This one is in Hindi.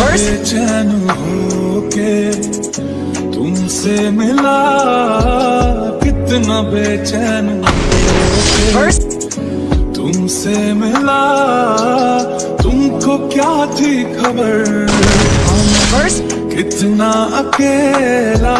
बेचैन होके तुमसे मिला कितना बेचैन होके तुमसे मिला तुमको क्या थी खबर? हम कितना अकेला